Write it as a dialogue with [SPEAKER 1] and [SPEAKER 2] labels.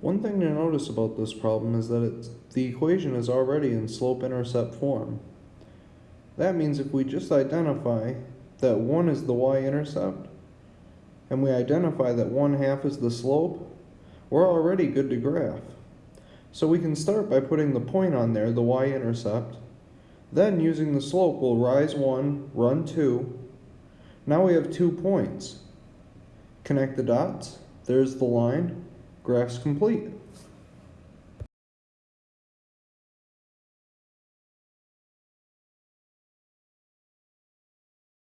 [SPEAKER 1] One thing to notice about this problem is that the equation is already in slope-intercept form. That means if we just identify that 1 is the y-intercept, and we identify that 1 half is the slope, we're already good to graph. So we can start by putting the point on there, the y-intercept, then using the slope we'll rise 1, run 2. Now we have two points. Connect the dots, there's the line, graph's complete.